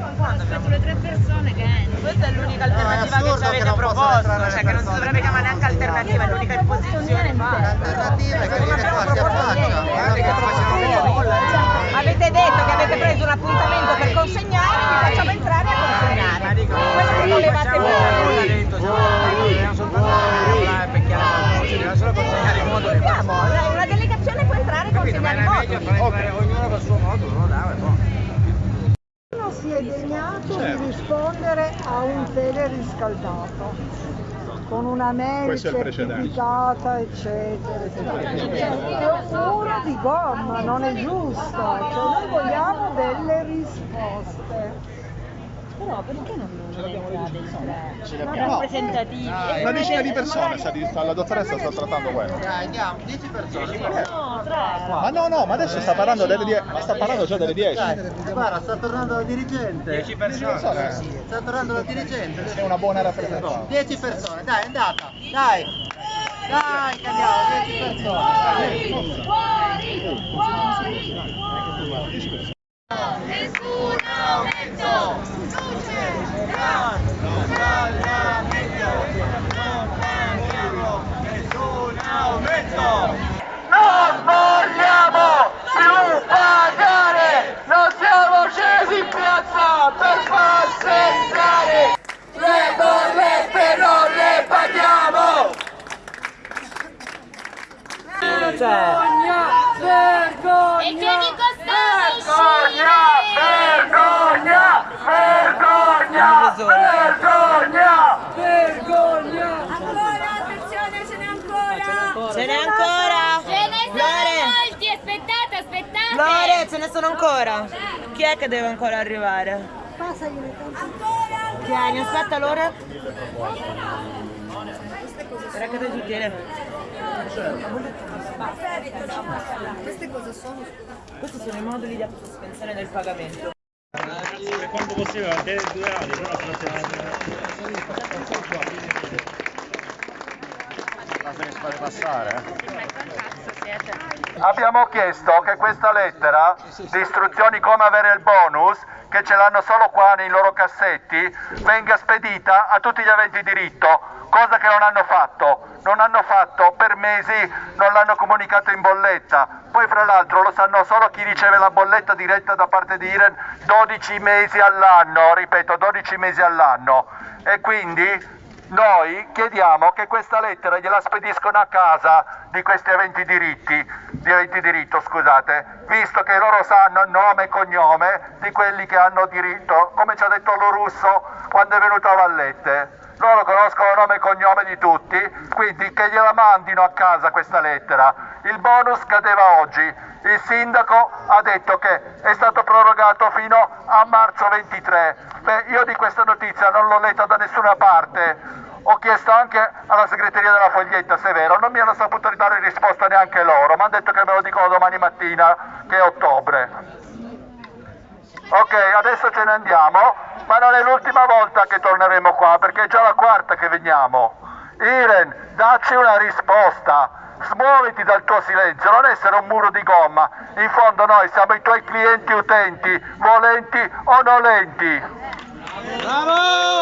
io ancora aspetto le tre persone che entrano. Questa è l'unica alternativa che ci avete proposto, cioè che non si dovrebbe chiamare neanche alternativa, è l'unica imposizione. L'alternativa è che viene qua, si affaccia. Avete detto che avete preso un appuntamento per consegnare, vi facciamo entrare a consegnare. Quello che volevate voi. Una delegazione può entrare e consegnare in moto. Ognuno va a suo modo, no? Dai, no. Nessuno si è degnato di rispondere a un teleriscaldato con una mail certificata eccetera eccetera. È un muro di gomma, non è giusto, cioè noi vogliamo delle risposte. Però perché non? Ce l'abbiamo. rappresentativi. Una decina di persone, sta, la dottoressa sta trattando quello. Dai, andiamo, 10 persone. No. Ma no, no, ma adesso sta parlando delle 10, ma sta parlando già delle 10. Guarda, sta tornando la dirigente. 10 persone. persone. Sta tornando la dirigente. Sei una buona rappresentante. 10 persone, dai, è andata. Dai. Dai, che andiamo, 10 persone. Nessun aumento! Non vogliamo più pagare! Non siamo scesi in piazza per far sentare! Le bollette non le paghiamo! Vergogna! Vergogna! E che Vergogna! Vergogna! Vergogna! Vergogna! Vergogna! Ancora, attenzione, ce n'è ancora! Ce n'è ancora? Ce ne sono Flore, molti, aspettate, aspettate! Flore, ce ne sono ancora? Chi è che deve ancora arrivare? Tieni, aspetta allora. Era che devi chiedere. Queste cosa sono? Questi sono i moduli di autosospensione del pagamento. Per quanto possibile, anche due ore, però Abbiamo chiesto che questa lettera di istruzioni come avere il bonus, che ce l'hanno solo qua nei loro cassetti, venga spedita a tutti gli aventi diritto, cosa che non hanno fatto. Non hanno fatto per mesi, non l'hanno comunicato in bolletta. Poi fra l'altro lo sanno solo chi riceve la bolletta diretta da parte di Iren 12 mesi all'anno, ripeto 12 mesi all'anno. E quindi noi chiediamo che questa lettera gliela spediscono a casa di questi aventi diritti, di aventi diritto, scusate, visto che loro sanno nome e cognome di quelli che hanno diritto, come ci ha detto lo russo quando è venuto a Vallette. Loro conoscono nome e cognome di tutti, quindi che gliela mandino a casa questa lettera. Il bonus cadeva oggi. Il sindaco ha detto che è stato prorogato fino a marzo 23. Beh, io di questa notizia non l'ho letta da nessuna parte. Ho chiesto anche alla segreteria della Foglietta, se è vero, non mi hanno saputo dare risposta neanche loro. Mi hanno detto che me lo dicono domani mattina, che è ottobre. Ok, adesso ce ne andiamo, ma non è l'ultima volta che torneremo qua, perché è già la quarta che veniamo. Iren, dacci una risposta. Smuoviti dal tuo silenzio, non essere un muro di gomma. In fondo noi siamo i tuoi clienti utenti, volenti o nolenti. Bravo!